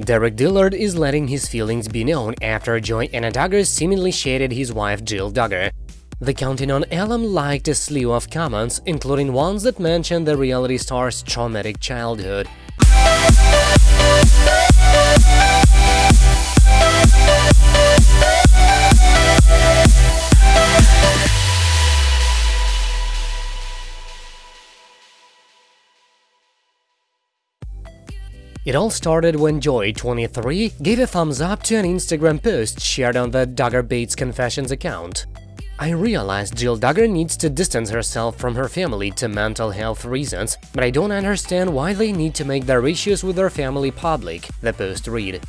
Derick Dillard is letting his feelings be known after Joy Anna Duggar seemingly shaded his wife Jill Duggar. The Counting on Elam liked a slew of comments, including ones that mentioned the reality star's traumatic childhood. It all started when Joy, 23, gave a thumbs up to an Instagram post shared on the Duggar Bates Confessions account. I realized Jill Duggar needs to distance herself from her family to mental health reasons, but I don't understand why they need to make their issues with their family public, the post read.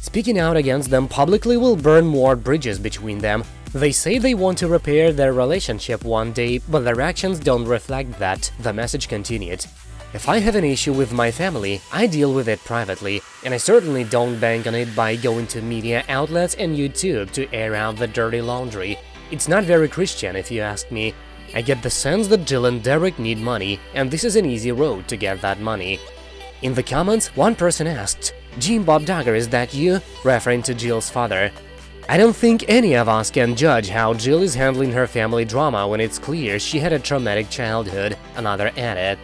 Speaking out against them publicly will burn more bridges between them. They say they want to repair their relationship one day, but their actions don't reflect that, the message continued. If I have an issue with my family, I deal with it privately, and I certainly don't bank on it by going to media outlets and YouTube to air out the dirty laundry. It's not very Christian, if you ask me. I get the sense that Jill and Derick need money, and this is an easy road to get that money. In the comments, one person asked, Jim Bob Duggar, is that you? referring to Jill's father. I don't think any of us can judge how Jill is handling her family drama when it's clear she had a traumatic childhood, another added.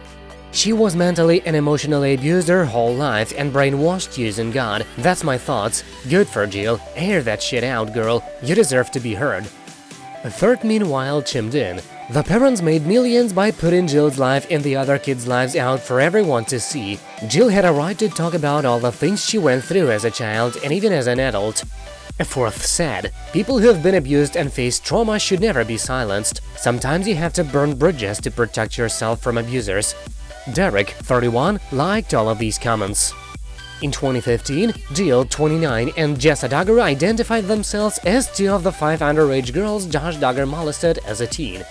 She was mentally and emotionally abused her whole life and brainwashed using God. That's my thoughts. Good for Jill. Air that shit out, girl. You deserve to be heard. A third meanwhile chimed in. The parents made millions by putting Jill's life and the other kids' lives out for everyone to see. Jill had a right to talk about all the things she went through as a child and even as an adult. A fourth said, people who have been abused and faced trauma should never be silenced. Sometimes you have to burn bridges to protect yourself from abusers. Derick, 31, liked all of these comments. In 2015, Jill, 29, and Jessa Duggar identified themselves as two of the five underage girls Josh Duggar molested as a teen.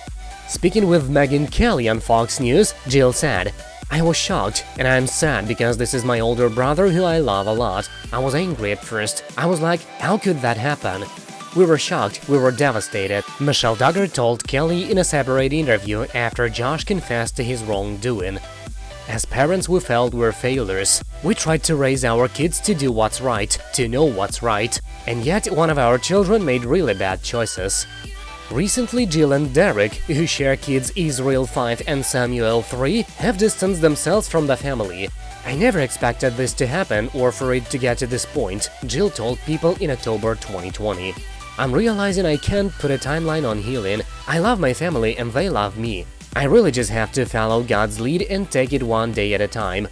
Speaking with Megyn Kelly on Fox News, Jill said, I was shocked, and I'm sad because this is my older brother who I love a lot. I was angry at first. I was like, how could that happen? We were shocked, we were devastated, Michelle Duggar told Kelly in a separate interview after Josh confessed to his wrongdoing. As parents, we felt we're failures. We tried to raise our kids to do what's right, to know what's right, and yet one of our children made really bad choices. Recently, Jill and Derick, who share kids Israel 5 and Samuel 3, have distanced themselves from the family. I never expected this to happen or for it to get to this point, Jill told People in October 2020. I'm realizing I can't put a timeline on healing. I love my family and they love me. I really just have to follow God's lead and take it one day at a time.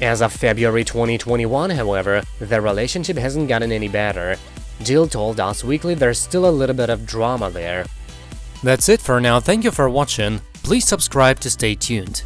As of February 2021, however, their relationship hasn't gotten any better. Jill told Us Weekly there's still a little bit of drama there. That's it for now, thank you for watching, please subscribe to stay tuned.